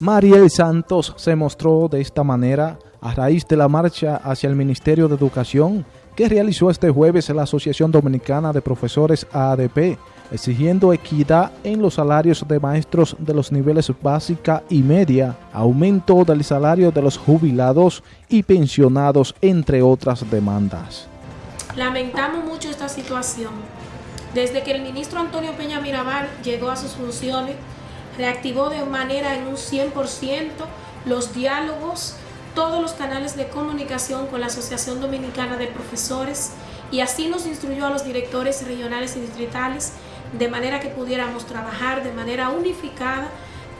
Mariel Santos se mostró de esta manera a raíz de la marcha hacia el Ministerio de Educación que realizó este jueves la Asociación Dominicana de Profesores ADP, exigiendo equidad en los salarios de maestros de los niveles básica y media, aumento del salario de los jubilados y pensionados, entre otras demandas. Lamentamos mucho esta situación. Desde que el ministro Antonio Peña Mirabal llegó a sus funciones, reactivó de manera en un 100% los diálogos, todos los canales de comunicación con la Asociación Dominicana de Profesores y así nos instruyó a los directores regionales y distritales de manera que pudiéramos trabajar de manera unificada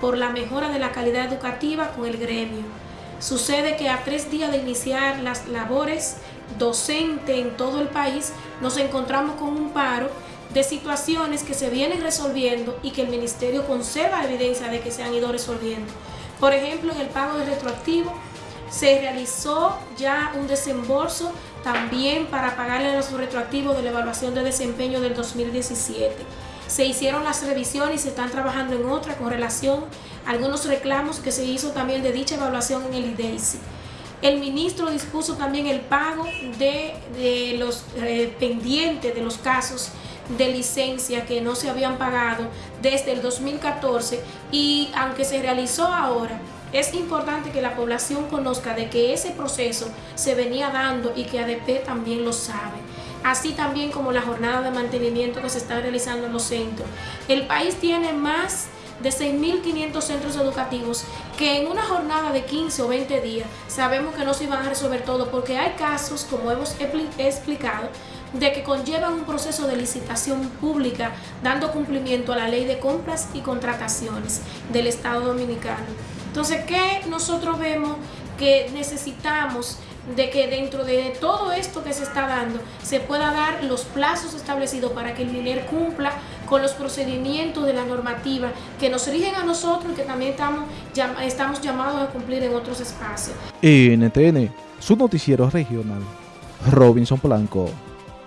por la mejora de la calidad educativa con el gremio. Sucede que a tres días de iniciar las labores docentes en todo el país, nos encontramos con un paro de situaciones que se vienen resolviendo y que el Ministerio conserva evidencia de que se han ido resolviendo. Por ejemplo, en el pago de retroactivo se realizó ya un desembolso también para pagarle los retroactivos de la evaluación de desempeño del 2017. Se hicieron las revisiones y se están trabajando en otra con relación a algunos reclamos que se hizo también de dicha evaluación en el IDEICI. El ministro dispuso también el pago de, los eh, pendientes de los casos de licencia que no se habían pagado desde el 2014 y aunque se realizó ahora, es importante que la población conozca de que ese proceso se venía dando y que ADP también lo sabe. Así también como la jornada de mantenimiento que se está realizando en los centros. El país tiene más de 6.500 centros educativos que en una jornada de 15 o 20 días sabemos que no se van a resolver todo porque hay casos, como hemos explicado, de que conllevan un proceso de licitación pública dando cumplimiento a la ley de compras y contrataciones del Estado Dominicano. Entonces, ¿qué nosotros vemos que necesitamos de que dentro de todo esto que se está dando se pueda dar los plazos establecidos para que el MINER cumpla con los procedimientos de la normativa que nos rigen a nosotros y que también estamos, estamos llamados a cumplir en otros espacios. NTN, su noticiero regional, Robinson Blanco.